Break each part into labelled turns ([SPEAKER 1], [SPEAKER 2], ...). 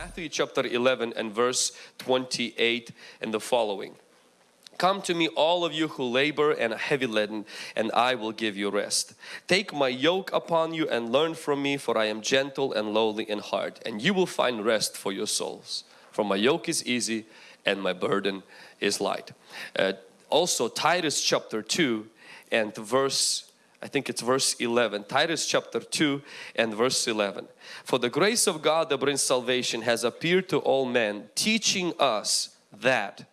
[SPEAKER 1] Matthew chapter 11 and verse 28 and the following. Come to me all of you who labor and are heavy laden and I will give you rest. Take my yoke upon you and learn from me for I am gentle and lowly in heart and you will find rest for your souls. For my yoke is easy and my burden is light. Uh, also Titus chapter 2 and verse I think it's verse 11 Titus chapter 2 and verse 11 for the grace of God that brings salvation has appeared to all men teaching us that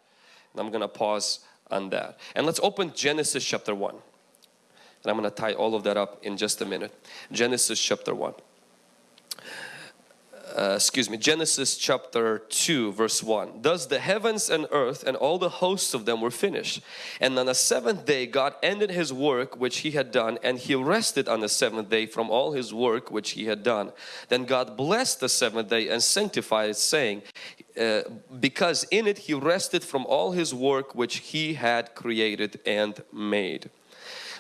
[SPEAKER 1] I'm gonna pause on that. And let's open Genesis chapter 1 and I'm gonna tie all of that up in just a minute. Genesis chapter 1 uh, excuse me, Genesis chapter 2 verse 1. Thus the heavens and earth and all the hosts of them were finished. And on the seventh day God ended his work which he had done and he rested on the seventh day from all his work which he had done. Then God blessed the seventh day and sanctified it saying, uh, because in it he rested from all his work which he had created and made.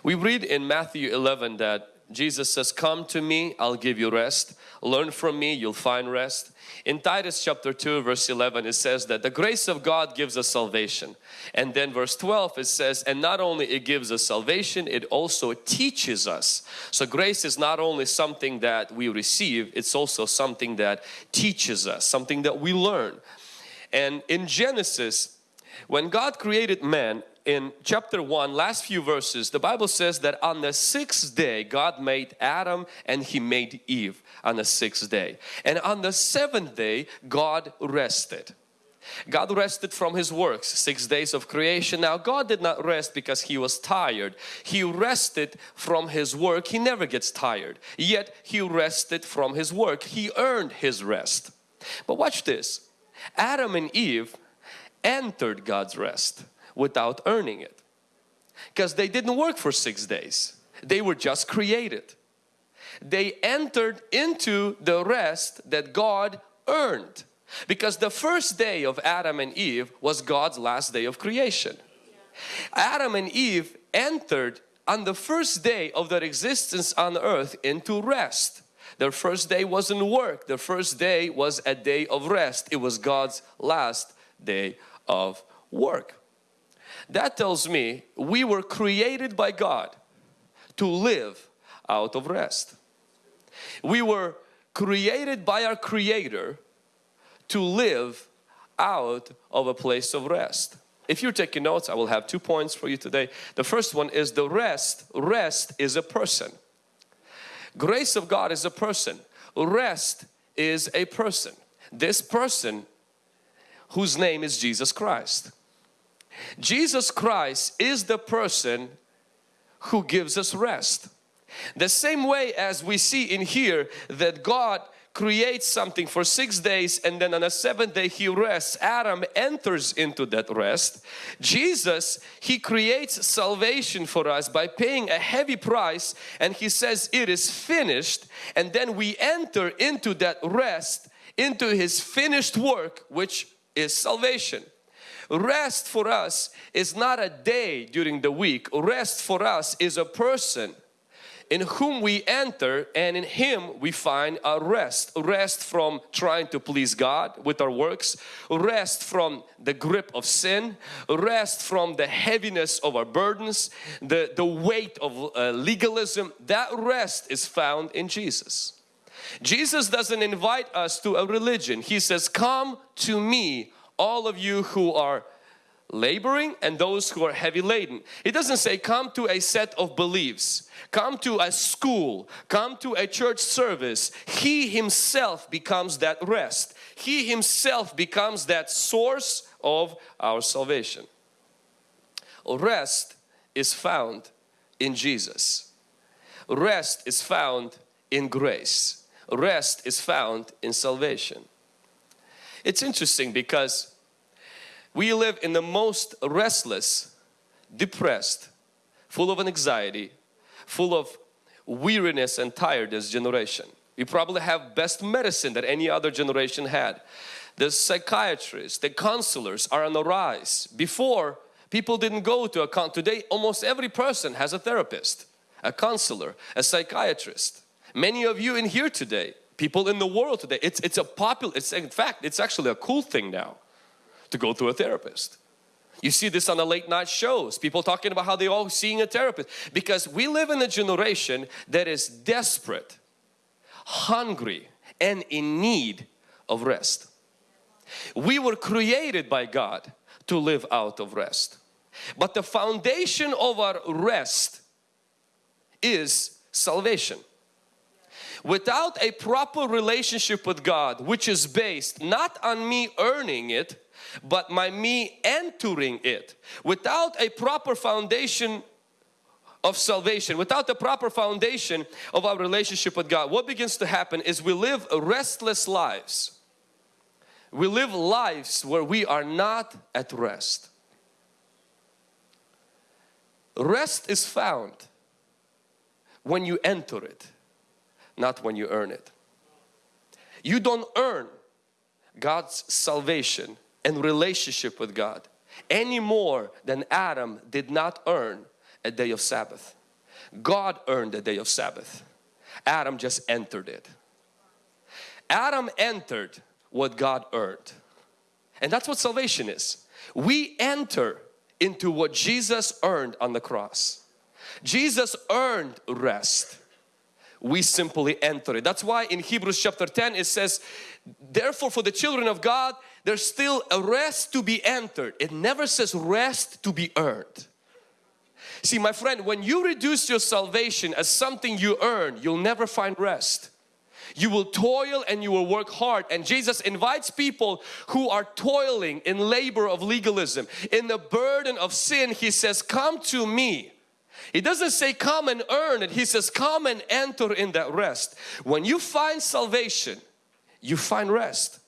[SPEAKER 1] We read in Matthew 11 that Jesus says, come to me, I'll give you rest learn from me you'll find rest. In Titus chapter 2 verse 11 it says that the grace of God gives us salvation. And then verse 12 it says and not only it gives us salvation it also teaches us. So grace is not only something that we receive it's also something that teaches us something that we learn. And in Genesis when God created man in chapter 1 last few verses the Bible says that on the sixth day God made Adam and he made Eve on the sixth day. And on the seventh day God rested. God rested from his works six days of creation. Now God did not rest because he was tired. He rested from his work. He never gets tired. Yet he rested from his work. He earned his rest. But watch this. Adam and Eve entered God's rest without earning it. Because they didn't work for six days. They were just created. They entered into the rest that God earned. Because the first day of Adam and Eve was God's last day of creation. Adam and Eve entered on the first day of their existence on earth into rest. Their first day wasn't work. Their first day was a day of rest. It was God's last day of work. That tells me we were created by God to live out of rest. We were created by our Creator to live out of a place of rest. If you're taking notes, I will have two points for you today. The first one is the rest. Rest is a person. Grace of God is a person. Rest is a person. This person whose name is Jesus Christ. Jesus Christ is the person who gives us rest. The same way as we see in here that God creates something for six days and then on the seventh day he rests Adam enters into that rest Jesus he creates salvation for us by paying a heavy price and he says it is finished and then we enter into that rest into his finished work which is salvation Rest for us is not a day during the week. Rest for us is a person in whom we enter and in Him we find our rest. Rest from trying to please God with our works. Rest from the grip of sin. Rest from the heaviness of our burdens. The, the weight of uh, legalism. That rest is found in Jesus. Jesus doesn't invite us to a religion. He says, come to me all of you who are laboring and those who are heavy laden. It doesn't say come to a set of beliefs, come to a school, come to a church service. He himself becomes that rest. He himself becomes that source of our salvation. Rest is found in Jesus. Rest is found in grace. Rest is found in salvation. It's interesting because we live in the most restless, depressed, full of anxiety, full of weariness and tiredness generation. We probably have best medicine that any other generation had. The psychiatrists, the counselors are on the rise. Before, people didn't go to a con today almost every person has a therapist, a counselor, a psychiatrist. Many of you in here today People in the world today, it's, it's a popular, it's in fact, it's actually a cool thing now to go to a therapist. You see this on the late night shows, people talking about how they all seeing a therapist because we live in a generation that is desperate, hungry and in need of rest. We were created by God to live out of rest. But the foundation of our rest is salvation. Without a proper relationship with God, which is based not on me earning it, but my me entering it, without a proper foundation of salvation, without the proper foundation of our relationship with God, what begins to happen is we live restless lives. We live lives where we are not at rest. Rest is found when you enter it, not when you earn it. You don't earn God's salvation and relationship with God any more than Adam did not earn a day of Sabbath. God earned a day of Sabbath. Adam just entered it. Adam entered what God earned. And that's what salvation is. We enter into what Jesus earned on the cross. Jesus earned rest. We simply enter it. That's why in Hebrews chapter 10 it says, therefore for the children of God there's still a rest to be entered. It never says rest to be earned. See my friend, when you reduce your salvation as something you earn, you'll never find rest. You will toil and you will work hard and Jesus invites people who are toiling in labor of legalism, in the burden of sin. He says, come to me. He doesn't say come and earn it. He says come and enter in that rest. When you find salvation, you find rest.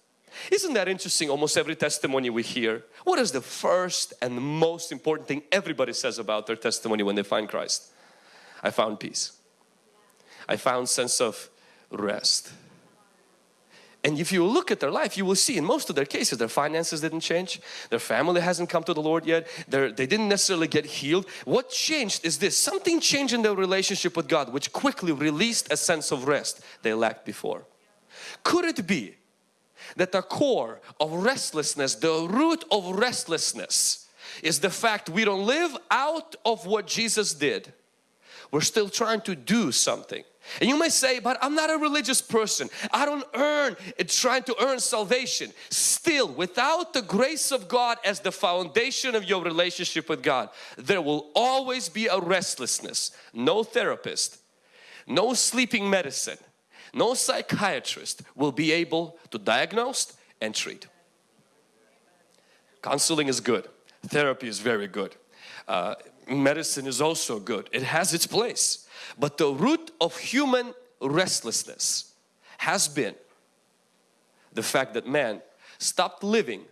[SPEAKER 1] Isn't that interesting? Almost every testimony we hear. What is the first and the most important thing everybody says about their testimony when they find Christ? I found peace. I found sense of rest. And if you look at their life, you will see in most of their cases, their finances didn't change. Their family hasn't come to the Lord yet. They're, they did not necessarily get healed. What changed is this, something changed in their relationship with God, which quickly released a sense of rest they lacked before. Could it be that the core of restlessness, the root of restlessness is the fact we don't live out of what Jesus did. We're still trying to do something. And you may say, but I'm not a religious person. I don't earn, it trying to earn salvation. Still, without the grace of God as the foundation of your relationship with God, there will always be a restlessness. No therapist, no sleeping medicine, no psychiatrist will be able to diagnose and treat. Counseling is good. Therapy is very good. Uh, medicine is also good. It has its place. But the root of human restlessness has been the fact that man stopped living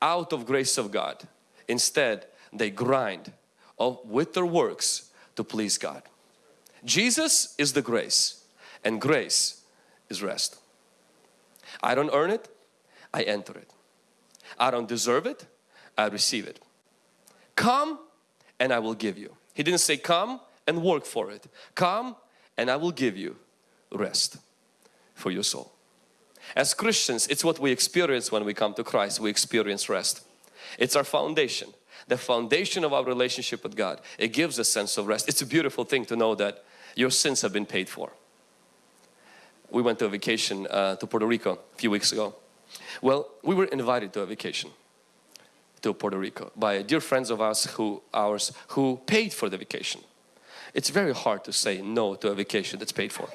[SPEAKER 1] out of grace of God. Instead, they grind with their works to please God. Jesus is the grace and grace is rest. I don't earn it, I enter it. I don't deserve it, I receive it. Come and I will give you. He didn't say come and work for it. Come and I will give you rest for your soul. As Christians, it's what we experience when we come to Christ. We experience rest. It's our foundation, the foundation of our relationship with God. It gives a sense of rest. It's a beautiful thing to know that your sins have been paid for we went to a vacation uh, to Puerto Rico a few weeks ago. Well, we were invited to a vacation to Puerto Rico by dear friends of us who ours who paid for the vacation. It's very hard to say no to a vacation that's paid for.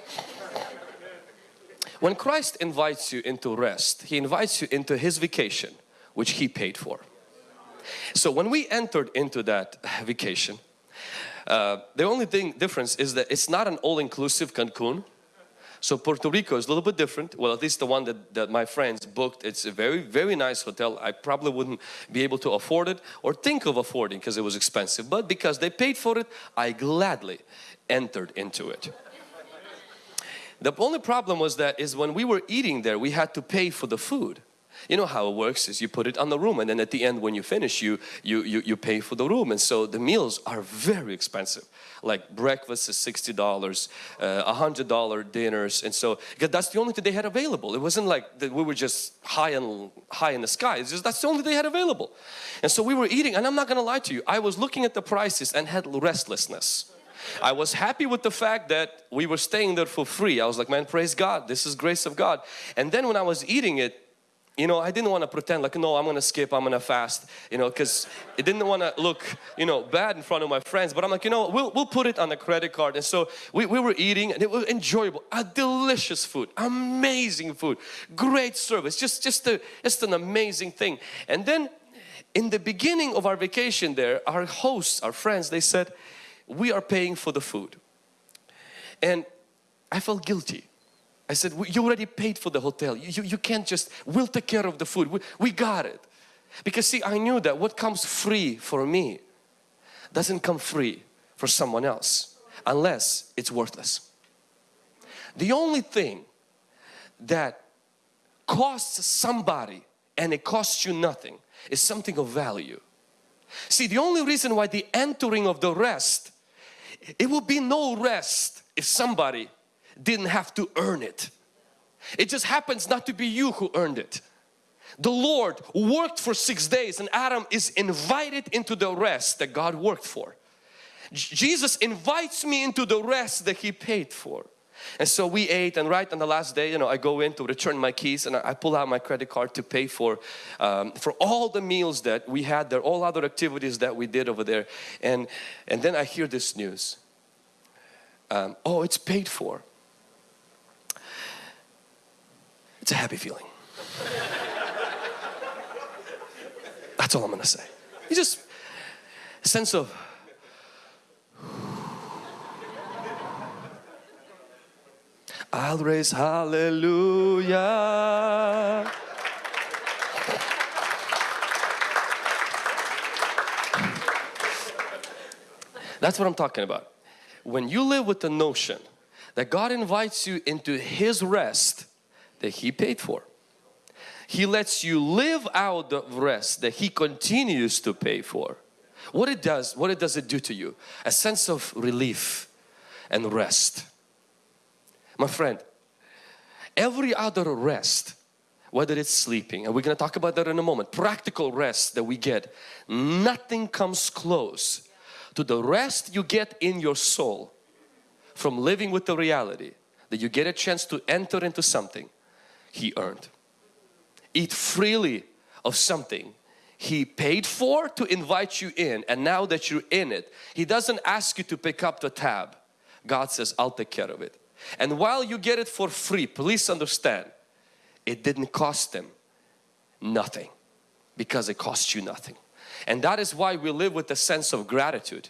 [SPEAKER 1] When Christ invites you into rest, He invites you into His vacation which He paid for. So when we entered into that vacation, uh, the only thing difference is that it's not an all-inclusive Cancun so Puerto Rico is a little bit different. Well, at least the one that, that my friends booked. It's a very, very nice hotel. I probably wouldn't be able to afford it or think of affording because it was expensive. But because they paid for it, I gladly entered into it. The only problem was that is when we were eating there, we had to pay for the food. You know how it works is you put it on the room and then at the end when you finish you you you, you pay for the room. And so the meals are very expensive. Like breakfast is $60 uh, a hundred dollar dinners. And so that's the only thing they had available. It wasn't like that we were just high and high in the sky. It's just that's the only they had available. And so we were eating and I'm not gonna lie to you I was looking at the prices and had restlessness. I was happy with the fact that we were staying there for free. I was like, man, praise God. This is grace of God. And then when I was eating it, you know, I didn't want to pretend like, no, I'm going to skip, I'm going to fast, you know, because it didn't want to look, you know, bad in front of my friends. But I'm like, you know, we'll, we'll put it on the credit card. And so we, we were eating and it was enjoyable, a delicious food, amazing food, great service, just, just, a, just an amazing thing. And then in the beginning of our vacation there, our hosts, our friends, they said, we are paying for the food. And I felt guilty. I said, you already paid for the hotel. You, you, you can't just, we'll take care of the food. We, we got it. Because see, I knew that what comes free for me doesn't come free for someone else unless it's worthless. The only thing that costs somebody and it costs you nothing is something of value. See, the only reason why the entering of the rest it will be no rest if somebody didn't have to earn it. It just happens not to be you who earned it. The Lord worked for six days and Adam is invited into the rest that God worked for. Jesus invites me into the rest that He paid for. And so we ate and right on the last day, you know, I go in to return my keys and I pull out my credit card to pay for um, for all the meals that we had there, all other activities that we did over there. And, and then I hear this news. Um, oh, it's paid for. It's a happy feeling. That's all I'm to say. You just sense of I'll raise hallelujah. That's what I'm talking about. When you live with the notion that God invites you into His rest that He paid for. He lets you live out the rest that He continues to pay for. What it does, what it does it do to you? A sense of relief and rest. My friend, every other rest, whether it's sleeping, and we're going to talk about that in a moment, practical rest that we get, nothing comes close to the rest you get in your soul from living with the reality that you get a chance to enter into something He earned. Eat freely of something He paid for to invite you in and now that you're in it, He doesn't ask you to pick up the tab. God says, I'll take care of it. And while you get it for free, please understand, it didn't cost them nothing because it cost you nothing. And that is why we live with a sense of gratitude.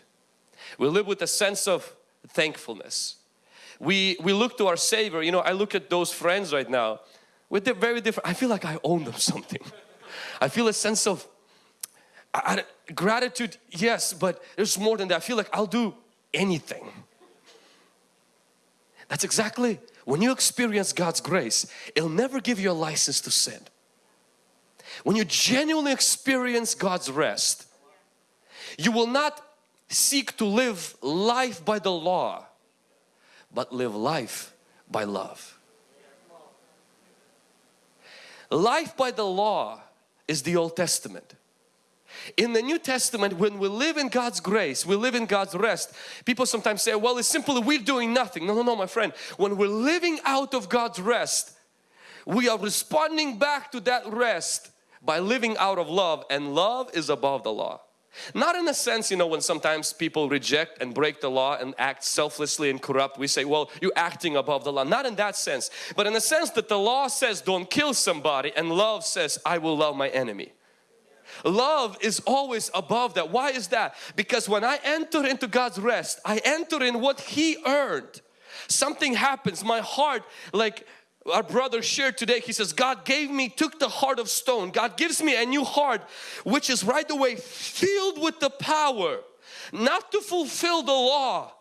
[SPEAKER 1] We live with a sense of thankfulness. We, we look to our Savior, you know, I look at those friends right now with the very different, I feel like I own them something. I feel a sense of I, I, gratitude, yes, but there's more than that. I feel like I'll do anything that's exactly when you experience God's grace, it'll never give you a license to sin. When you genuinely experience God's rest, you will not seek to live life by the law, but live life by love. Life by the law is the Old Testament. In the New Testament, when we live in God's grace, we live in God's rest. People sometimes say, well, it's simply we're doing nothing. No, no, no, my friend. When we're living out of God's rest, we are responding back to that rest by living out of love and love is above the law. Not in a sense, you know, when sometimes people reject and break the law and act selflessly and corrupt, we say, well, you're acting above the law. Not in that sense, but in the sense that the law says don't kill somebody and love says I will love my enemy. Love is always above that. Why is that? Because when I enter into God's rest, I enter in what He earned. Something happens, my heart like our brother shared today he says God gave me took the heart of stone God gives me a new heart which is right away filled with the power not to fulfill the law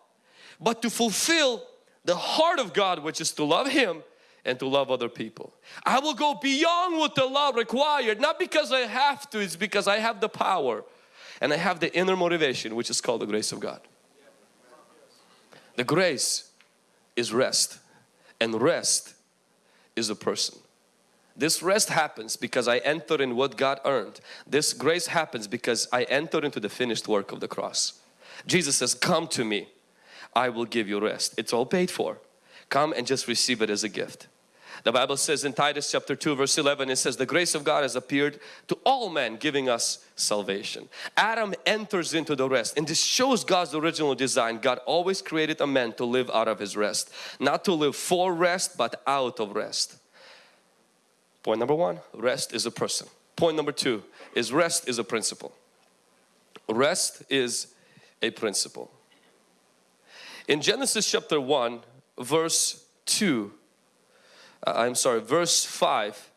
[SPEAKER 1] but to fulfill the heart of God which is to love him and to love other people. I will go beyond what the law required, not because I have to, it's because I have the power and I have the inner motivation which is called the grace of God. The grace is rest and rest is a person. This rest happens because I enter in what God earned. This grace happens because I enter into the finished work of the cross. Jesus says, come to me, I will give you rest. It's all paid for. Come and just receive it as a gift. The Bible says in Titus chapter 2 verse 11 it says the grace of God has appeared to all men giving us salvation. Adam enters into the rest and this shows God's original design. God always created a man to live out of his rest. Not to live for rest but out of rest. Point number one, rest is a person. Point number two is rest is a principle. Rest is a principle. In Genesis chapter 1 verse 2 uh, Uh, I'm sorry verse 5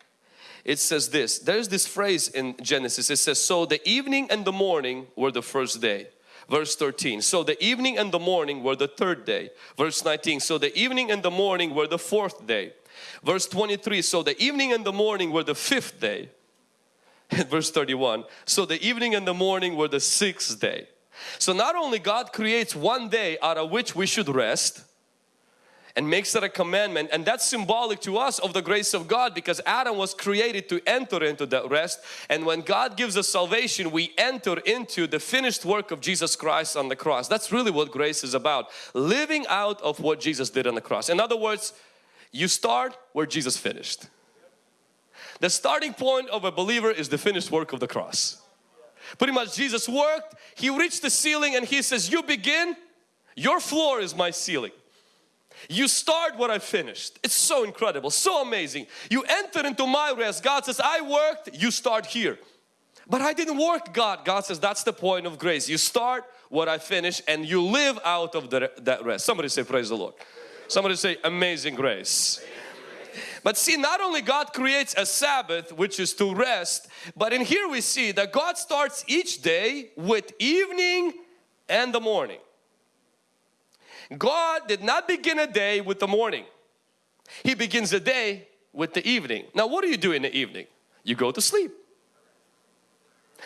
[SPEAKER 1] it says this. There's this phrase in Genesis. It says so the evening and the morning were the first day. Verse 13 so the evening and the morning were the third day. Verse 19 so the evening and the morning were the fourth day. Verse 23 so the evening and the morning were the fifth day. Verse 31 so the evening and the morning were the sixth day. So not only God creates one day out of which we should rest and makes it a commandment and that's symbolic to us of the grace of God because Adam was created to enter into that rest and when God gives us salvation we enter into the finished work of Jesus Christ on the cross. That's really what grace is about. Living out of what Jesus did on the cross. In other words, you start where Jesus finished. The starting point of a believer is the finished work of the cross. Pretty much Jesus worked, He reached the ceiling and He says, you begin, your floor is my ceiling. You start what I finished. It's so incredible, so amazing. You enter into my rest. God says, I worked, you start here. But I didn't work God. God says that's the point of grace. You start what I finish and you live out of the, that rest. Somebody say praise the Lord. Somebody say amazing grace. But see not only God creates a Sabbath which is to rest but in here we see that God starts each day with evening and the morning. God did not begin a day with the morning. He begins a day with the evening. Now what do you do in the evening? You go to sleep.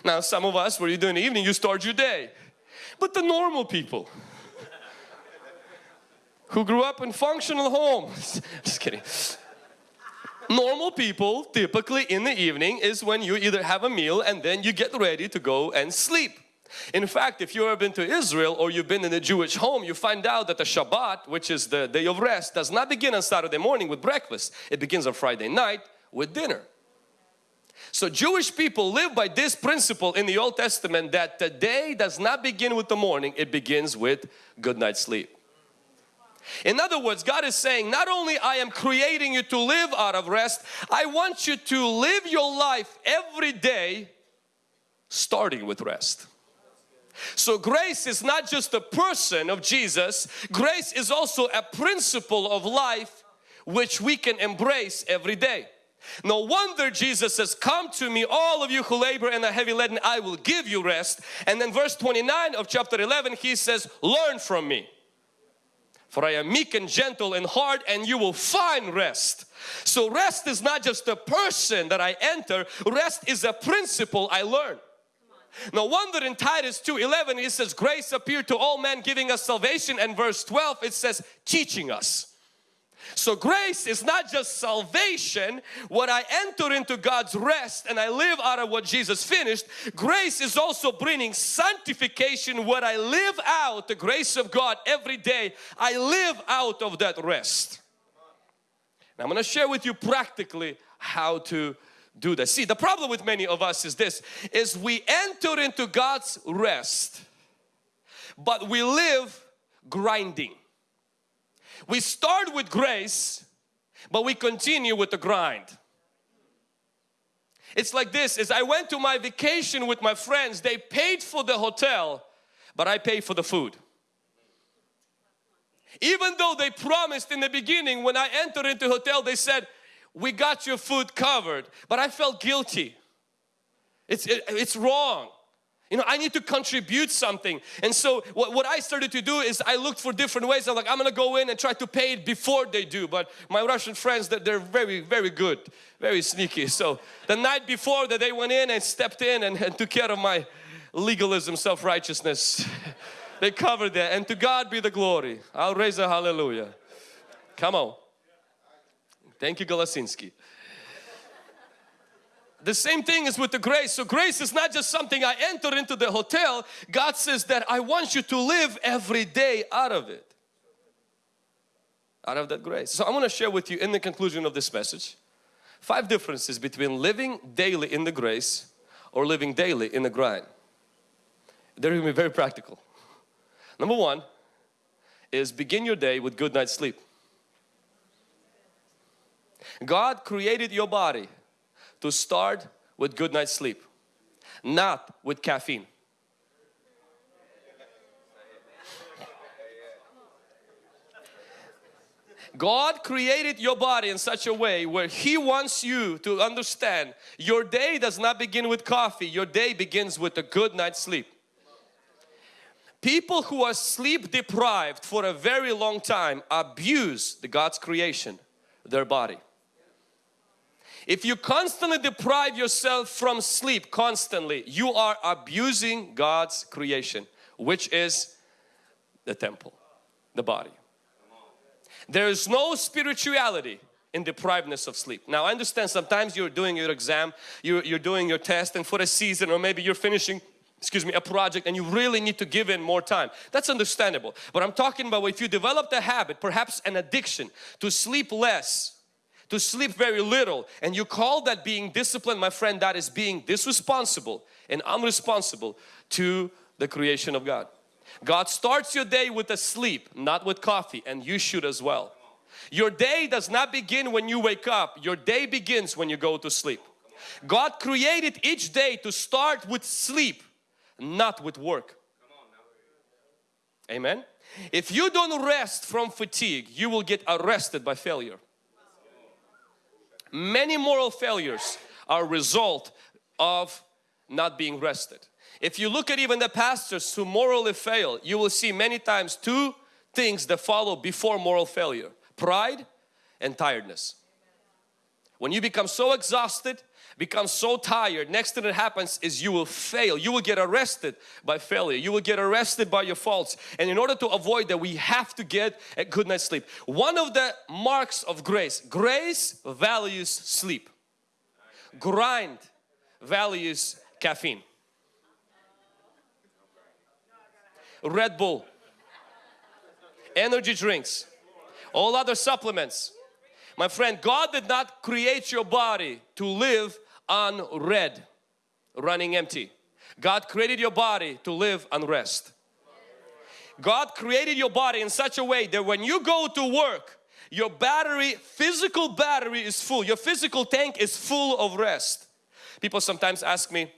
[SPEAKER 1] Now some of us, what do you do in the evening? You start your day. But the normal people who grew up in functional homes, just kidding. Normal people typically in the evening is when you either have a meal and then you get ready to go and sleep. In fact, if you've ever been to Israel or you've been in a Jewish home, you find out that the Shabbat, which is the day of rest, does not begin on Saturday morning with breakfast. It begins on Friday night with dinner. So Jewish people live by this principle in the Old Testament that the day does not begin with the morning, it begins with good night's sleep. In other words, God is saying, not only I am creating you to live out of rest, I want you to live your life every day starting with rest. So grace is not just a person of Jesus, grace is also a principle of life which we can embrace every day. No wonder Jesus says, come to me all of you who labor and are heavy laden, I will give you rest. And then verse 29 of chapter 11 he says, learn from me. For I am meek and gentle in heart and you will find rest. So rest is not just a person that I enter, rest is a principle I learn. No wonder in Titus 2.11 it says grace appeared to all men giving us salvation and verse 12 it says teaching us. So grace is not just salvation, what I enter into God's rest and I live out of what Jesus finished. Grace is also bringing sanctification, what I live out, the grace of God every day. I live out of that rest. Now I'm going to share with you practically how to do that. See, the problem with many of us is this, is we enter into God's rest, but we live grinding. We start with grace, but we continue with the grind. It's like this, as I went to my vacation with my friends, they paid for the hotel, but I paid for the food. Even though they promised in the beginning when I entered into hotel, they said, we got your food covered, but I felt guilty. It's, it, it's wrong. You know, I need to contribute something. And so what, what I started to do is I looked for different ways. I'm like, I'm gonna go in and try to pay it before they do. But my Russian friends, they're, they're very, very good, very sneaky. So the night before that they went in and stepped in and, and took care of my legalism, self-righteousness. they covered that. And to God be the glory. I'll raise a hallelujah. Come on. Thank you, Golasinski. The same thing is with the grace. So grace is not just something I enter into the hotel. God says that I want you to live every day out of it. Out of that grace. So I want to share with you in the conclusion of this message five differences between living daily in the grace or living daily in the grind. They're going to be very practical. Number one is begin your day with good night's sleep. God created your body to start with good night's sleep, not with caffeine. God created your body in such a way where He wants you to understand your day does not begin with coffee, your day begins with a good night's sleep. People who are sleep deprived for a very long time abuse the God's creation, their body. If you constantly deprive yourself from sleep constantly, you are abusing God's creation, which is the temple, the body. There is no spirituality in deprivedness of sleep. Now I understand sometimes you're doing your exam, you're, you're doing your test and for a season or maybe you're finishing excuse me, a project and you really need to give in more time. That's understandable. But I'm talking about if you developed a habit, perhaps an addiction to sleep less to sleep very little and you call that being disciplined my friend that is being disresponsible and unresponsible to the creation of God. God starts your day with a sleep not with coffee and you should as well. Your day does not begin when you wake up your day begins when you go to sleep. God created each day to start with sleep not with work. Amen. If you don't rest from fatigue you will get arrested by failure. Many moral failures are a result of not being rested. If you look at even the pastors who morally fail, you will see many times two things that follow before moral failure. Pride and tiredness. When you become so exhausted, become so tired, next thing that happens is you will fail. You will get arrested by failure. You will get arrested by your faults. And in order to avoid that, we have to get a good night's sleep. One of the marks of grace, grace values sleep. Grind values caffeine. Red Bull, energy drinks, all other supplements my friend, God did not create your body to live on red, running empty. God created your body to live on rest. God created your body in such a way that when you go to work, your battery, physical battery is full. Your physical tank is full of rest. People sometimes ask me,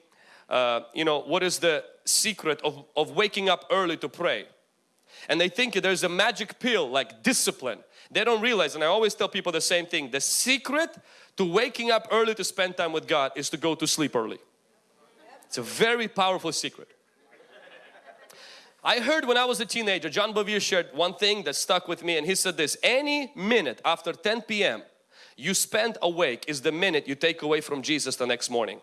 [SPEAKER 1] uh, you know, what is the secret of, of waking up early to pray? And they think there's a magic pill like discipline. They don't realize, and I always tell people the same thing, the secret to waking up early to spend time with God is to go to sleep early. It's a very powerful secret. I heard when I was a teenager, John Bevere shared one thing that stuck with me and he said this, any minute after 10 p.m. you spend awake is the minute you take away from Jesus the next morning.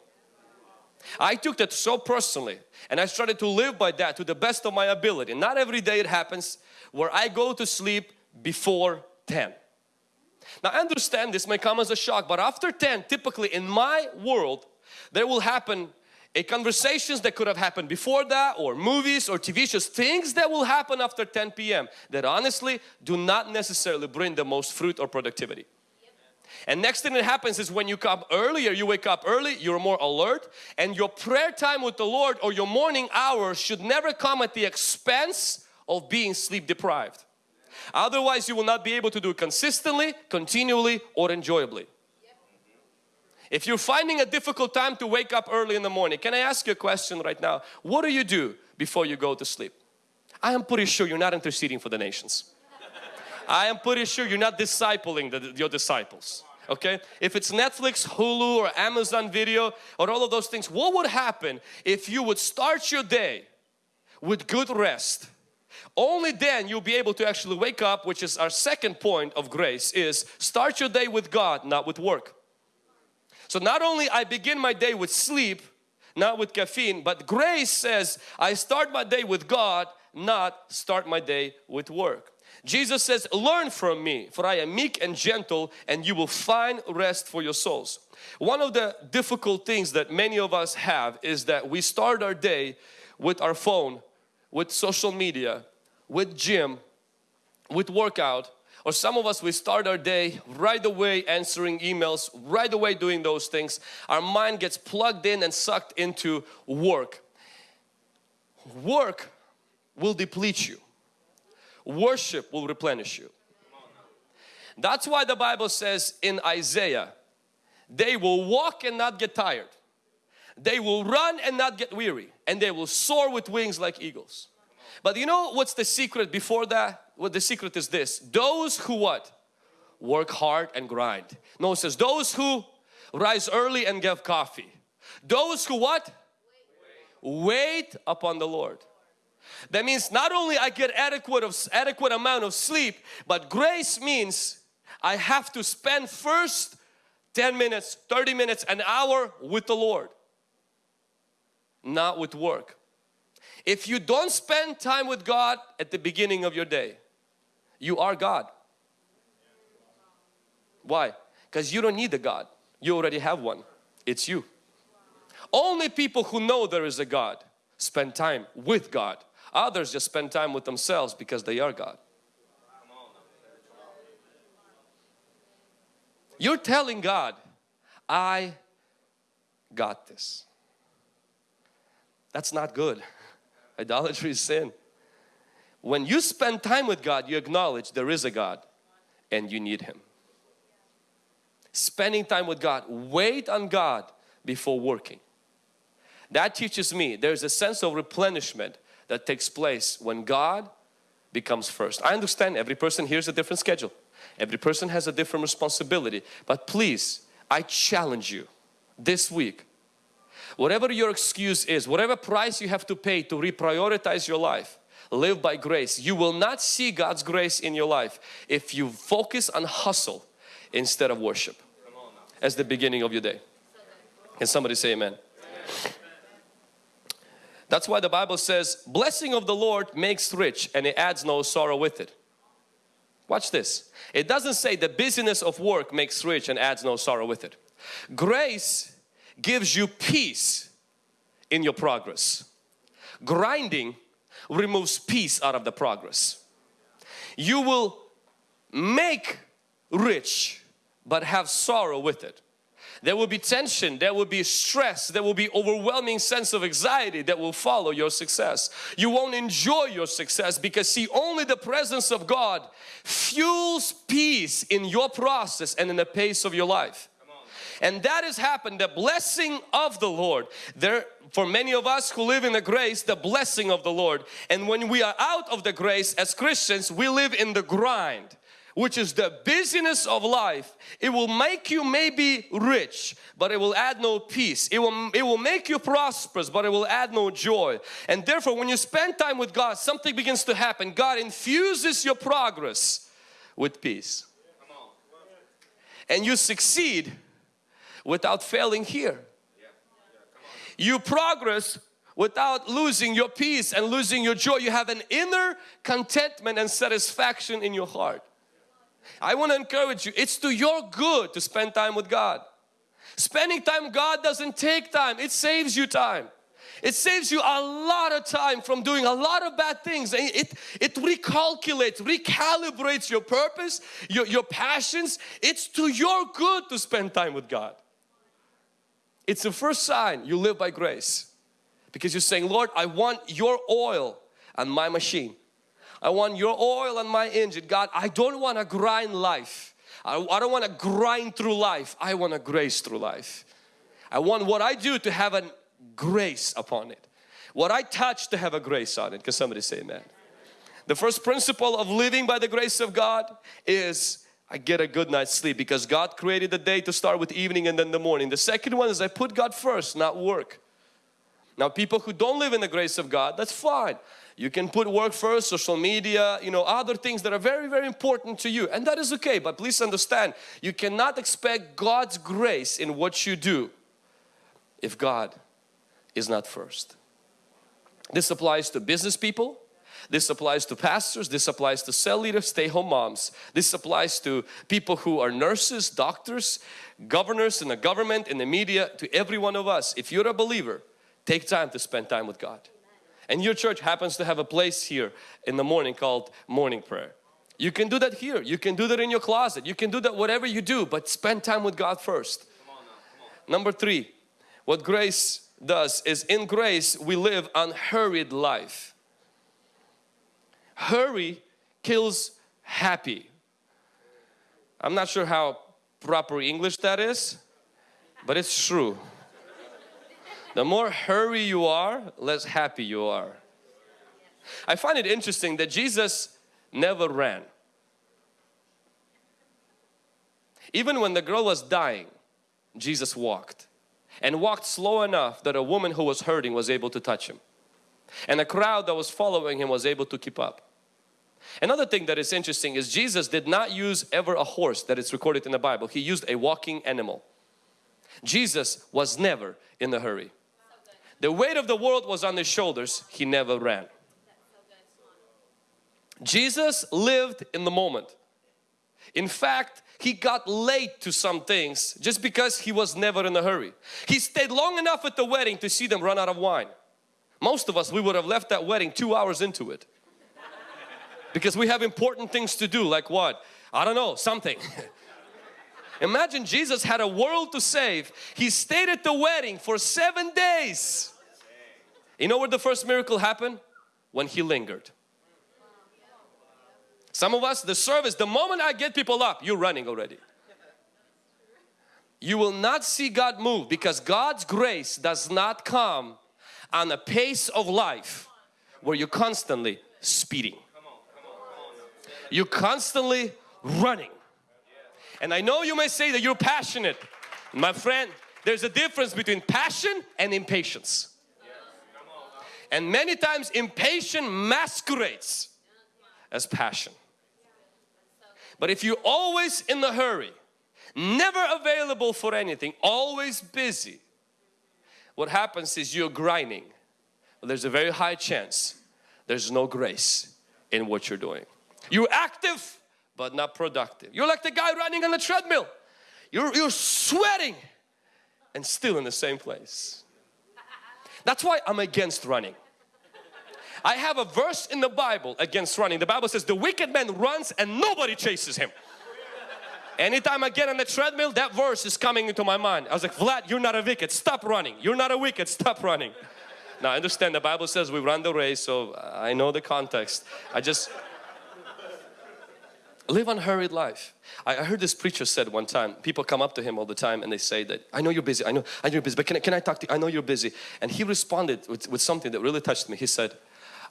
[SPEAKER 1] I took that so personally and I started to live by that to the best of my ability. Not every day it happens where I go to sleep before 10. Now understand this may come as a shock but after 10 typically in my world there will happen a conversations that could have happened before that or movies or TV shows things that will happen after 10 p.m. that honestly do not necessarily bring the most fruit or productivity. And next thing that happens is when you come earlier, you wake up early, you're more alert and your prayer time with the Lord or your morning hours should never come at the expense of being sleep deprived. Otherwise you will not be able to do it consistently, continually or enjoyably. If you're finding a difficult time to wake up early in the morning, can I ask you a question right now? What do you do before you go to sleep? I am pretty sure you're not interceding for the nations. I am pretty sure you're not discipling the, your disciples okay if it's Netflix Hulu or Amazon video or all of those things what would happen if you would start your day with good rest only then you'll be able to actually wake up which is our second point of grace is start your day with God not with work so not only I begin my day with sleep not with caffeine but grace says I start my day with God not start my day with work Jesus says, learn from me for I am meek and gentle and you will find rest for your souls. One of the difficult things that many of us have is that we start our day with our phone, with social media, with gym, with workout or some of us we start our day right away answering emails, right away doing those things. Our mind gets plugged in and sucked into work. Work will deplete you worship will replenish you. That's why the Bible says in Isaiah, they will walk and not get tired. They will run and not get weary and they will soar with wings like eagles. But you know what's the secret before that? What the secret is this, those who what? Work hard and grind. No, it says those who rise early and give coffee. Those who what? Wait, Wait upon the Lord. That means not only I get adequate of adequate amount of sleep, but grace means I have to spend first 10 minutes, 30 minutes, an hour with the Lord, not with work. If you don't spend time with God at the beginning of your day, you are God. Why? Because you don't need a God. You already have one. It's you. Only people who know there is a God spend time with God. Others just spend time with themselves because they are God. You're telling God, I got this. That's not good. Idolatry is sin. When you spend time with God, you acknowledge there is a God and you need Him. Spending time with God, wait on God before working. That teaches me there's a sense of replenishment that takes place when God becomes first. I understand every person here is a different schedule. Every person has a different responsibility. But please, I challenge you this week, whatever your excuse is, whatever price you have to pay to reprioritize your life, live by grace. You will not see God's grace in your life if you focus on hustle instead of worship as the beginning of your day. Can somebody say amen? That's why the Bible says, blessing of the Lord makes rich and it adds no sorrow with it. Watch this. It doesn't say the busyness of work makes rich and adds no sorrow with it. Grace gives you peace in your progress. Grinding removes peace out of the progress. You will make rich but have sorrow with it. There will be tension, there will be stress, there will be overwhelming sense of anxiety that will follow your success. You won't enjoy your success because see only the presence of God fuels peace in your process and in the pace of your life. And that has happened, the blessing of the Lord. There, for many of us who live in the grace, the blessing of the Lord. And when we are out of the grace as Christians, we live in the grind which is the busyness of life, it will make you maybe rich, but it will add no peace. It will, it will make you prosperous, but it will add no joy. And therefore, when you spend time with God, something begins to happen. God infuses your progress with peace. And you succeed without failing here. You progress without losing your peace and losing your joy. You have an inner contentment and satisfaction in your heart. I want to encourage you, it's to your good to spend time with God. Spending time with God doesn't take time, it saves you time. It saves you a lot of time from doing a lot of bad things. It, it recalculates, recalibrates your purpose, your, your passions. It's to your good to spend time with God. It's the first sign you live by grace. Because you're saying, Lord, I want your oil on my machine. I want your oil on my engine. God, I don't want to grind life. I, I don't want to grind through life. I want to grace through life. I want what I do to have a grace upon it. What I touch to have a grace on it. Can somebody say amen? The first principle of living by the grace of God is I get a good night's sleep because God created the day to start with evening and then the morning. The second one is I put God first, not work. Now people who don't live in the grace of God, that's fine. You can put work first, social media, you know, other things that are very, very important to you and that is okay. But please understand, you cannot expect God's grace in what you do if God is not first. This applies to business people, this applies to pastors, this applies to cell leaders, stay home moms. This applies to people who are nurses, doctors, governors in the government, in the media, to every one of us. If you're a believer, take time to spend time with God. And your church happens to have a place here in the morning called morning prayer. You can do that here, you can do that in your closet, you can do that whatever you do, but spend time with God first. Number three, what grace does is in grace we live unhurried life. Hurry kills happy. I'm not sure how proper English that is, but it's true. The more hurry you are, less happy you are. I find it interesting that Jesus never ran. Even when the girl was dying, Jesus walked and walked slow enough that a woman who was hurting was able to touch him. And a crowd that was following him was able to keep up. Another thing that is interesting is Jesus did not use ever a horse that is recorded in the Bible. He used a walking animal. Jesus was never in a hurry. The weight of the world was on his shoulders. He never ran. Jesus lived in the moment. In fact, he got late to some things just because he was never in a hurry. He stayed long enough at the wedding to see them run out of wine. Most of us, we would have left that wedding two hours into it. Because we have important things to do like what? I don't know, something. Imagine Jesus had a world to save. He stayed at the wedding for seven days. You know where the first miracle happened? When He lingered. Some of us, the service, the moment I get people up, you're running already. You will not see God move because God's grace does not come on a pace of life where you're constantly speeding. You're constantly running. And I know you may say that you're passionate. My friend, there's a difference between passion and impatience. And many times impatience masquerades as passion. But if you're always in a hurry, never available for anything, always busy, what happens is you're grinding. There's a very high chance there's no grace in what you're doing. You're active but not productive. You're like the guy running on a treadmill. You're, you're sweating and still in the same place. That's why I'm against running. I have a verse in the Bible against running. The Bible says the wicked man runs and nobody chases him. Anytime I get on the treadmill, that verse is coming into my mind. I was like, Vlad, you're not a wicked, stop running. You're not a wicked, stop running. Now I understand the Bible says we run the race, so I know the context. I just live unhurried life. I heard this preacher said one time, people come up to him all the time and they say that, I know you're busy, I know, I know you're busy, but can I, can I talk to you? I know you're busy. And he responded with, with something that really touched me. He said,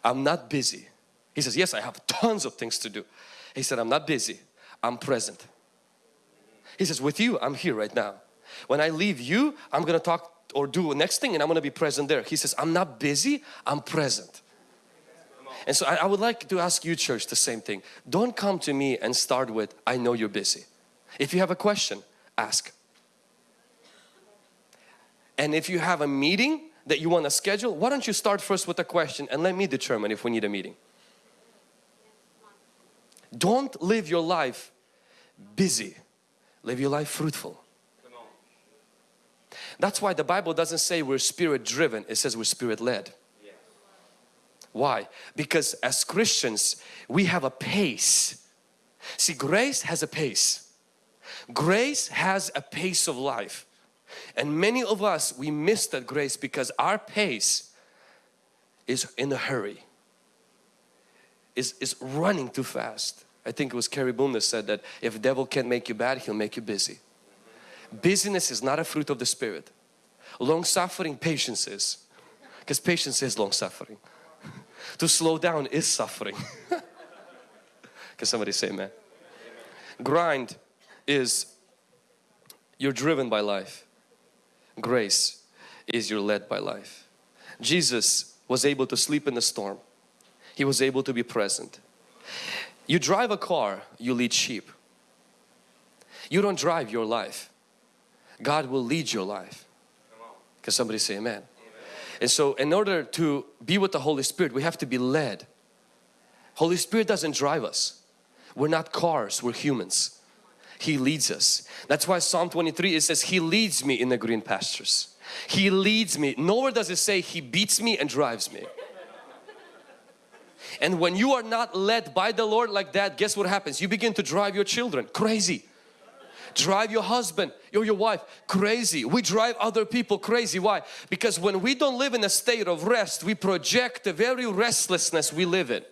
[SPEAKER 1] I'm not busy. He says, yes, I have tons of things to do. He said, I'm not busy, I'm present. He says, with you, I'm here right now. When I leave you, I'm going to talk or do the next thing and I'm going to be present there. He says, I'm not busy, I'm present. And so I, I, would like to ask you church the same thing. Don't come to me and start with, I know you're busy. If you have a question, ask. And if you have a meeting that you want to schedule, why don't you start first with a question and let me determine if we need a meeting. Don't live your life busy. Live your life fruitful. That's why the Bible doesn't say we're spirit driven, it says we're spirit led. Why? Because as Christians, we have a pace. See, grace has a pace. Grace has a pace of life. And many of us, we miss that grace because our pace is in a hurry, is, is running too fast. I think it was Corrie Boom that said that if the devil can't make you bad, he'll make you busy. Busyness is not a fruit of the Spirit. Long suffering, patience is. Because patience is long suffering. to slow down is suffering. Can somebody say amen? Grind is you're driven by life. Grace is you're led by life. Jesus was able to sleep in the storm. He was able to be present. You drive a car, you lead sheep. You don't drive your life. God will lead your life. Can somebody say amen? amen? And so in order to be with the Holy Spirit, we have to be led. Holy Spirit doesn't drive us. We're not cars, we're humans. He leads us. That's why Psalm 23 it says He leads me in the green pastures. He leads me. Nowhere does it say He beats me and drives me. And when you are not led by the Lord like that, guess what happens? You begin to drive your children crazy. Drive your husband or your wife crazy. We drive other people crazy. Why? Because when we don't live in a state of rest, we project the very restlessness we live in.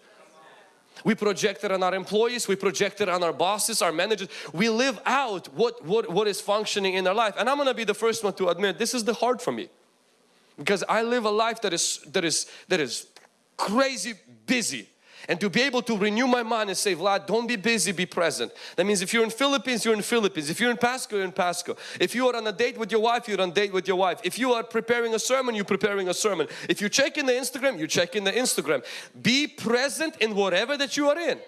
[SPEAKER 1] We project it on our employees, we project it on our bosses, our managers. We live out what, what, what is functioning in our life. And I'm going to be the first one to admit this is the hard for me. Because I live a life that is, that is, that is crazy busy. And to be able to renew my mind and say Vlad don't be busy be present. That means if you're in Philippines you're in Philippines. If you're in Pasco you're in Pasco. If you are on a date with your wife you're on a date with your wife. If you are preparing a sermon you're preparing a sermon. If you're checking the Instagram you're checking the Instagram. Be present in whatever that you are in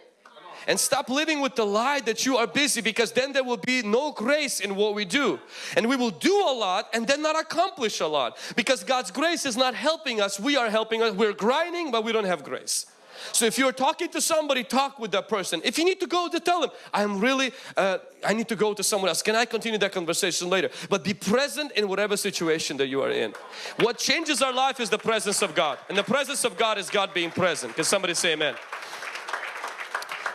[SPEAKER 1] and stop living with the lie that you are busy because then there will be no grace in what we do and we will do a lot and then not accomplish a lot because God's grace is not helping us we are helping us we're grinding but we don't have grace so if you're talking to somebody, talk with that person. If you need to go to tell them, I'm really, uh, I need to go to someone else. Can I continue that conversation later? But be present in whatever situation that you are in. What changes our life is the presence of God. And the presence of God is God being present. Can somebody say amen?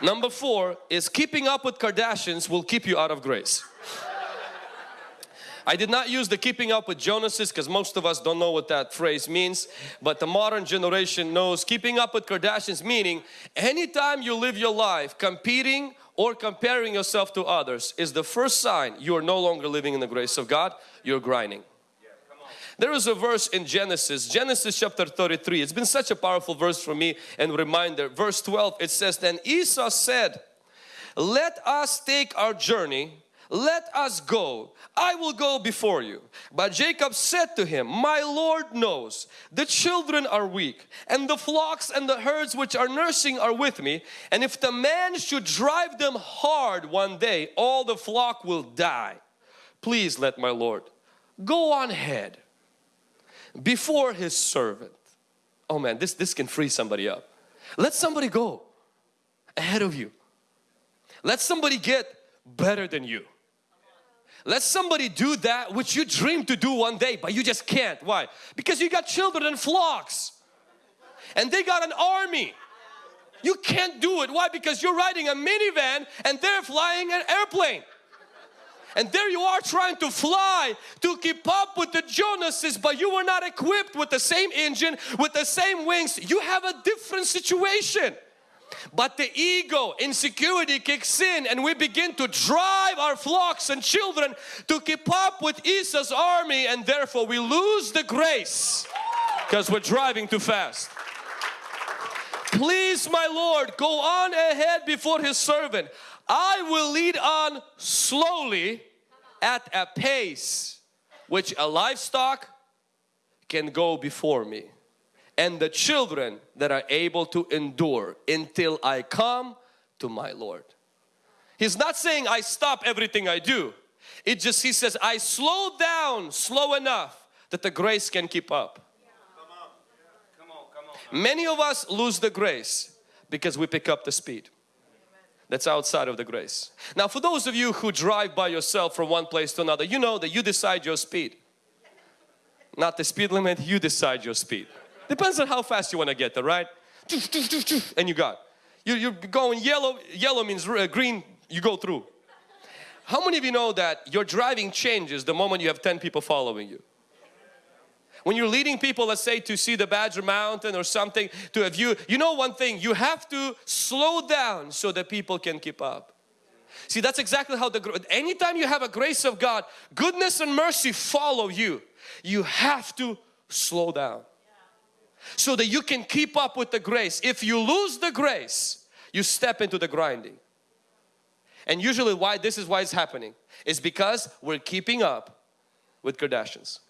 [SPEAKER 1] Number four is keeping up with Kardashians will keep you out of grace. I did not use the keeping up with Joneses because most of us don't know what that phrase means. But the modern generation knows keeping up with Kardashians meaning anytime you live your life competing or comparing yourself to others is the first sign you are no longer living in the grace of God. You're grinding. There is a verse in Genesis, Genesis chapter 33. It's been such a powerful verse for me and reminder. Verse 12 it says, Then Esau said, Let us take our journey. Let us go. I will go before you but Jacob said to him my Lord knows. The children are weak and the flocks and the herds which are nursing are with me. And if the man should drive them hard one day all the flock will die. Please let my Lord go on ahead before his servant oh man this this can free somebody up let somebody go ahead of you let somebody get better than you let somebody do that which you dream to do one day but you just can't. Why? Because you got children and flocks and they got an army. You can't do it. Why? Because you're riding a minivan and they're flying an airplane. And there you are trying to fly to keep up with the Joneses but you were not equipped with the same engine, with the same wings. You have a different situation. But the ego, insecurity kicks in and we begin to drive our flocks and children to keep up with Esau's army and therefore we lose the grace because we're driving too fast. Please my Lord, go on ahead before His servant. I will lead on slowly at a pace which a livestock can go before me and the children that are able to endure until I come to my Lord. He's not saying I stop everything I do. It just, he says, I slow down slow enough that the grace can keep up. Come on. Come on, come on. Many of us lose the grace because we pick up the speed. That's outside of the grace. Now for those of you who drive by yourself from one place to another, you know that you decide your speed. Not the speed limit, you decide your speed. Depends on how fast you want to get there, right? And you got. You're going yellow, yellow means uh, green, you go through. How many of you know that your driving changes the moment you have 10 people following you? When you're leading people, let's say to see the Badger Mountain or something, to a view, you know one thing, you have to slow down so that people can keep up. See, that's exactly how the, anytime you have a grace of God, goodness and mercy follow you. You have to slow down so that you can keep up with the grace. If you lose the grace, you step into the grinding. And usually why this is why it's happening is because we're keeping up with Kardashians.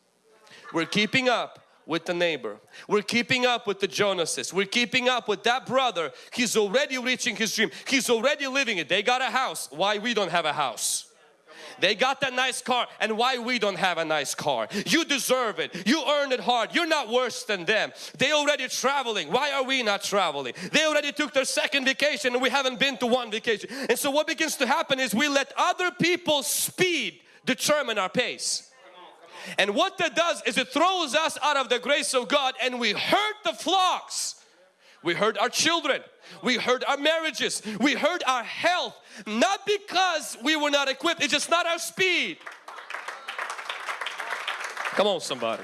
[SPEAKER 1] We're keeping up with the neighbor. We're keeping up with the Joneses. We're keeping up with that brother. He's already reaching his dream. He's already living it. They got a house. Why we don't have a house? They got that nice car and why we don't have a nice car. You deserve it. You earned it hard. You're not worse than them. They already traveling. Why are we not traveling? They already took their second vacation and we haven't been to one vacation. And so what begins to happen is we let other people's speed determine our pace. And what that does is it throws us out of the grace of God and we hurt the flocks. We hurt our children. We hurt our marriages. We hurt our health. Not because we were not equipped. It's just not our speed. Come on somebody.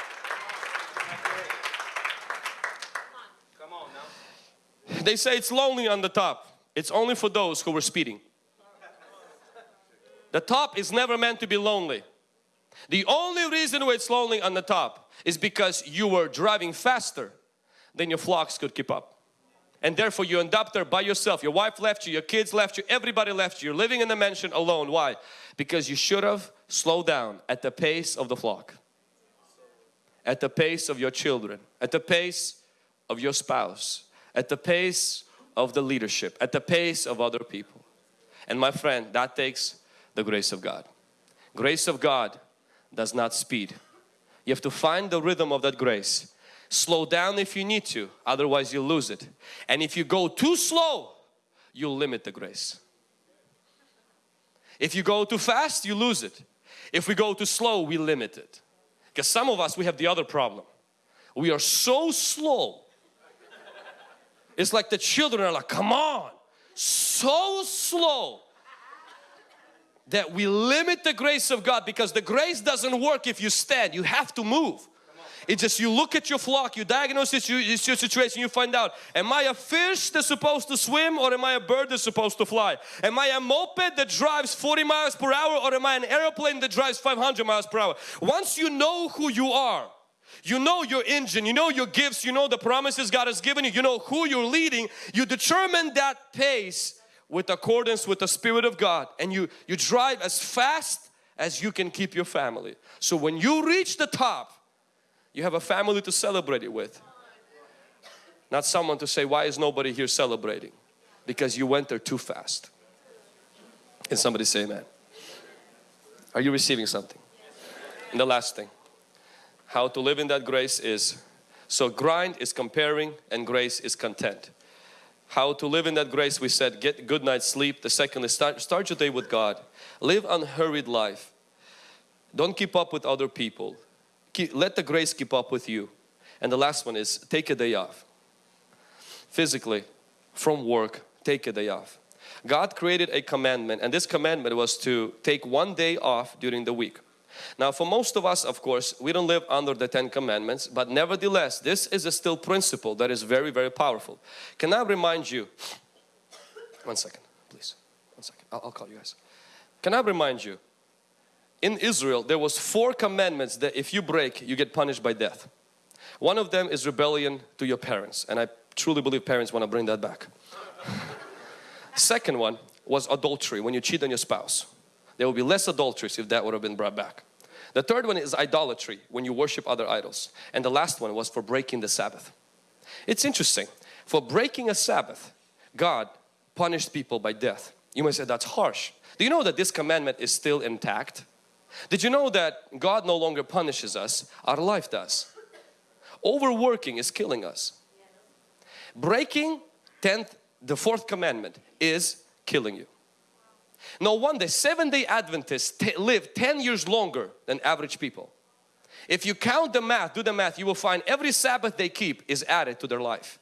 [SPEAKER 2] Come on.
[SPEAKER 1] They say it's lonely on the top. It's only for those who were speeding. The top is never meant to be lonely. The only reason why it's lonely on the top is because you were driving faster than your flocks could keep up. And therefore you end up there by yourself. Your wife left you, your kids left you, everybody left you. You're living in the mansion alone. Why? Because you should have slowed down at the pace of the flock. At the pace of your children. At the pace of your spouse. At the pace of the leadership. At the pace of other people. And my friend, that takes the grace of God. Grace of God does not speed. You have to find the rhythm of that grace. Slow down if you need to, otherwise you'll lose it. And if you go too slow, you'll limit the grace. If you go too fast, you lose it. If we go too slow, we limit it. Because some of us, we have the other problem. We are so slow. It's like the children are like, come on, so slow that we limit the grace of God because the grace doesn't work if you stand, you have to move. It's just you look at your flock, you diagnose it, it's your situation, you find out, am I a fish that's supposed to swim or am I a bird that's supposed to fly? Am I a moped that drives 40 miles per hour or am I an airplane that drives 500 miles per hour? Once you know who you are, you know your engine, you know your gifts, you know the promises God has given you, you know who you're leading, you determine that pace with accordance with the Spirit of God and you, you drive as fast as you can keep your family. So when you reach the top, you have a family to celebrate it with. Not someone to say, why is nobody here celebrating? Because you went there too fast. Can somebody say amen? Are you receiving something? And the last thing, how to live in that grace is, so grind is comparing and grace is content how to live in that grace we said get good night's sleep. The second is start, start your day with God. Live unhurried life. Don't keep up with other people. Keep, let the grace keep up with you. And the last one is take a day off. Physically from work take a day off. God created a commandment and this commandment was to take one day off during the week now for most of us of course we don't live under the Ten Commandments but nevertheless this is a still principle that is very very powerful. Can I remind you, one second please, one second, I'll, I'll call you guys. Can I remind you, in Israel there was four commandments that if you break you get punished by death. One of them is rebellion to your parents and I truly believe parents want to bring that back. Second one was adultery when you cheat on your spouse. There will be less adulteries if that would have been brought back. The third one is idolatry, when you worship other idols. And the last one was for breaking the Sabbath. It's interesting, for breaking a Sabbath, God punished people by death. You may say that's harsh. Do you know that this commandment is still intact? Did you know that God no longer punishes us, our life does. Overworking is killing us. Breaking 10th, the fourth commandment is killing you. No wonder Seventh-day Adventists live 10 years longer than average people. If you count the math, do the math, you will find every Sabbath they keep is added to their life.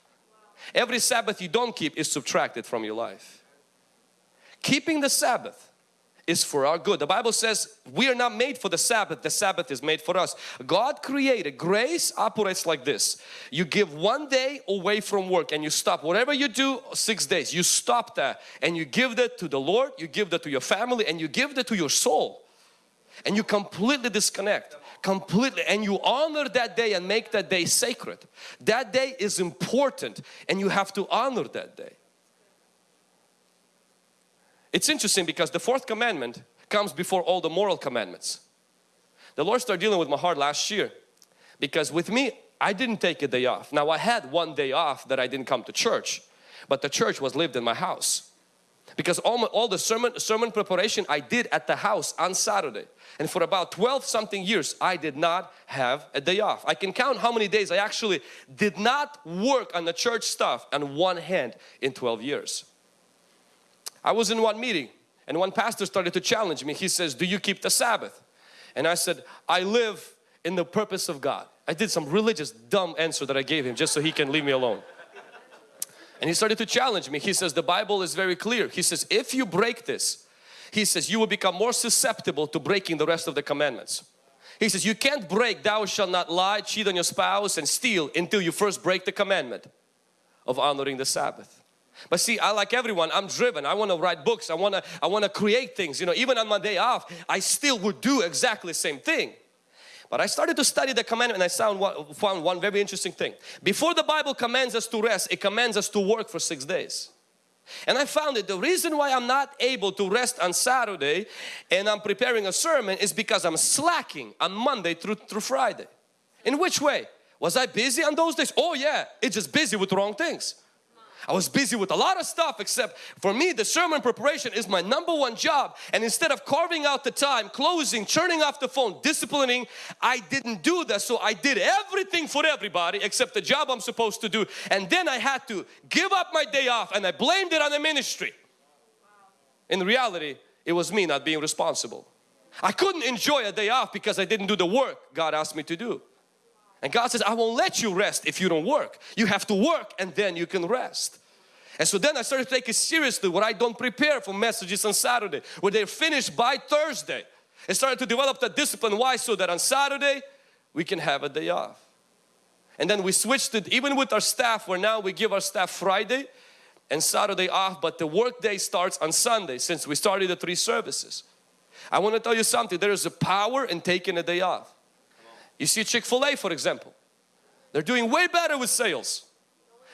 [SPEAKER 1] Every Sabbath you don't keep is subtracted from your life. Keeping the Sabbath is for our good. The Bible says we are not made for the Sabbath, the Sabbath is made for us. God created, grace operates like this. You give one day away from work and you stop whatever you do six days. You stop that and you give that to the Lord, you give that to your family and you give that to your soul. And you completely disconnect completely and you honor that day and make that day sacred. That day is important and you have to honor that day. It's interesting because the fourth commandment comes before all the moral commandments. The Lord started dealing with my heart last year because with me, I didn't take a day off. Now I had one day off that I didn't come to church, but the church was lived in my house. Because all, my, all the sermon, sermon preparation I did at the house on Saturday. And for about 12 something years, I did not have a day off. I can count how many days I actually did not work on the church stuff on one hand in 12 years. I was in one meeting and one pastor started to challenge me. He says, do you keep the Sabbath? And I said, I live in the purpose of God. I did some religious dumb answer that I gave him just so he can leave me alone. And he started to challenge me. He says, the Bible is very clear. He says, if you break this, he says, you will become more susceptible to breaking the rest of the commandments. He says, you can't break thou shalt not lie, cheat on your spouse and steal until you first break the commandment of honoring the Sabbath. But see, I like everyone, I'm driven. I want to write books. I want to I want to create things. You know, even on my day off, I still would do exactly the same thing. But I started to study the commandment and I found one, found one very interesting thing. Before the Bible commands us to rest, it commands us to work for six days. And I found that the reason why I'm not able to rest on Saturday and I'm preparing a sermon is because I'm slacking on Monday through, through Friday. In which way? Was I busy on those days? Oh yeah, it's just busy with wrong things. I was busy with a lot of stuff except for me the sermon preparation is my number one job and instead of carving out the time, closing, turning off the phone, disciplining, I didn't do that so I did everything for everybody except the job I'm supposed to do and then I had to give up my day off and I blamed it on the ministry. In reality it was me not being responsible. I couldn't enjoy a day off because I didn't do the work God asked me to do. And God says, I won't let you rest if you don't work. You have to work and then you can rest. And so then I started to take it seriously where I don't prepare for messages on Saturday, where they're finished by Thursday. I started to develop that discipline. Why? So that on Saturday we can have a day off. And then we switched it even with our staff where now we give our staff Friday and Saturday off but the work day starts on Sunday since we started the three services. I want to tell you something there is a power in taking a day off. You see Chick-fil-A for example. They're doing way better with sales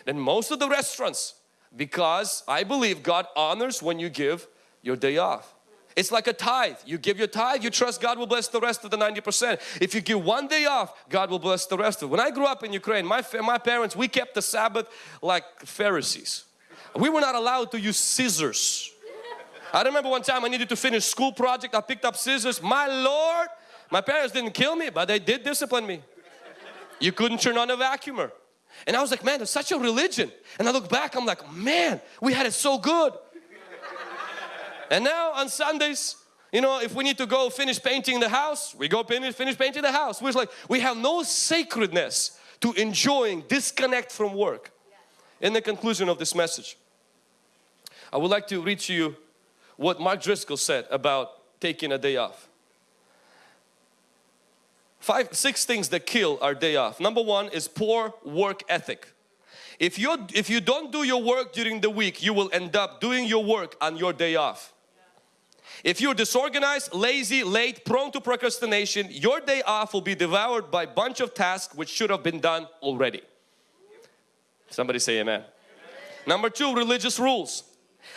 [SPEAKER 1] than most of the restaurants because I believe God honors when you give your day off. It's like a tithe. You give your tithe, you trust God will bless the rest of the 90%. If you give one day off, God will bless the rest of it. When I grew up in Ukraine, my, my parents, we kept the Sabbath like Pharisees. We were not allowed to use scissors. I remember one time I needed to finish school project. I picked up scissors. My Lord, my parents didn't kill me, but they did discipline me. You couldn't turn on a vacuumer. And I was like, man, it's such a religion. And I look back, I'm like, man, we had it so good. and now on Sundays, you know, if we need to go finish painting the house, we go finish, finish painting the house. We're like, we have no sacredness to enjoying disconnect from work. In the conclusion of this message, I would like to read to you what Mark Driscoll said about taking a day off. Five, six things that kill our day off. Number one is poor work ethic. If you if you don't do your work during the week, you will end up doing your work on your day off. If you're disorganized, lazy, late, prone to procrastination, your day off will be devoured by a bunch of tasks which should have been done already. Somebody say amen. amen. Number two, religious rules.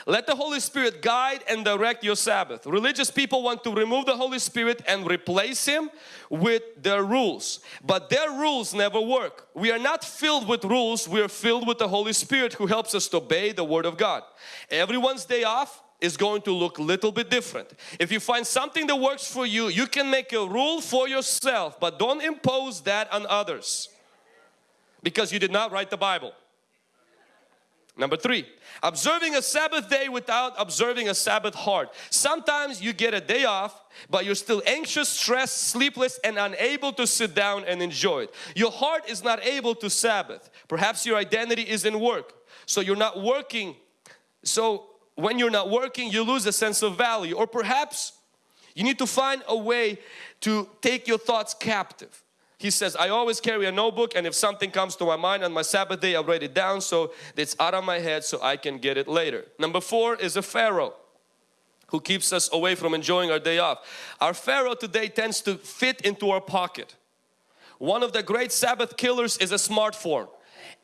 [SPEAKER 1] Let the Holy Spirit guide and direct your Sabbath. Religious people want to remove the Holy Spirit and replace Him with their rules. But their rules never work. We are not filled with rules, we are filled with the Holy Spirit who helps us to obey the Word of God. Everyone's day off is going to look a little bit different. If you find something that works for you, you can make a rule for yourself, but don't impose that on others because you did not write the Bible. Number three, observing a Sabbath day without observing a Sabbath heart. Sometimes you get a day off, but you're still anxious, stressed, sleepless, and unable to sit down and enjoy it. Your heart is not able to Sabbath. Perhaps your identity is in work, so you're not working. So when you're not working, you lose a sense of value. Or perhaps you need to find a way to take your thoughts captive. He says, I always carry a notebook and if something comes to my mind on my Sabbath day, I write it down so it's out of my head so I can get it later. Number four is a Pharaoh who keeps us away from enjoying our day off. Our Pharaoh today tends to fit into our pocket. One of the great Sabbath killers is a smartphone.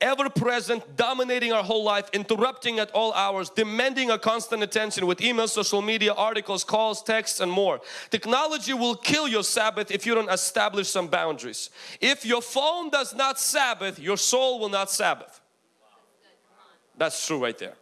[SPEAKER 1] Ever present, dominating our whole life, interrupting at all hours, demanding a constant attention with emails, social media, articles, calls, texts, and more. Technology will kill your Sabbath if you don't establish some boundaries. If your phone does not Sabbath, your soul will not Sabbath. That's true right there.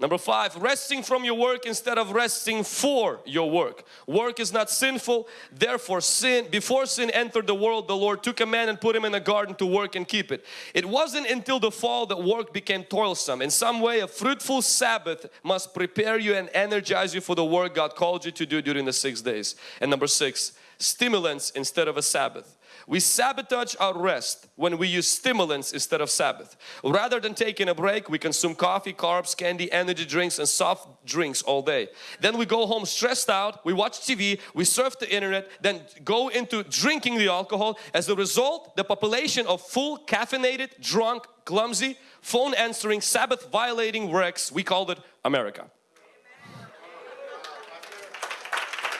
[SPEAKER 1] Number five, resting from your work instead of resting for your work. Work is not sinful, therefore sin, before sin entered the world, the Lord took a man and put him in a garden to work and keep it. It wasn't until the fall that work became toilsome. In some way, a fruitful Sabbath must prepare you and energize you for the work God called you to do during the six days. And number six, stimulants instead of a Sabbath. We sabotage our rest when we use stimulants instead of Sabbath. Rather than taking a break, we consume coffee, carbs, candy, energy drinks and soft drinks all day. Then we go home stressed out, we watch TV, we surf the internet, then go into drinking the alcohol. As a result, the population of full, caffeinated, drunk, clumsy, phone answering, Sabbath violating wrecks, we called it America.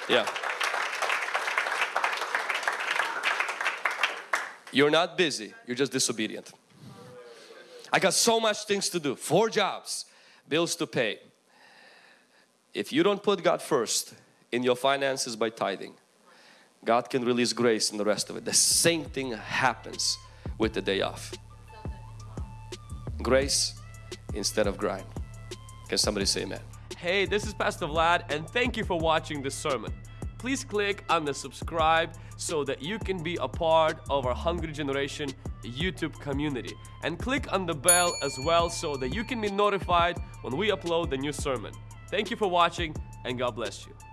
[SPEAKER 1] Yeah. You're not busy, you're just disobedient. I got so much things to do, four jobs, bills to pay. If you don't put God first in your finances by tithing, God can release grace in the rest of it. The same thing happens with the day off. Grace instead of grind. Can somebody say amen? Hey, this is Pastor Vlad and thank you for watching this sermon please click on the subscribe so that you can be a part of our Hungry Generation YouTube community. And click on the bell as well so that you can be notified when we upload the new sermon. Thank you for watching and God bless you.